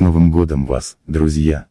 С Новым годом вас, друзья!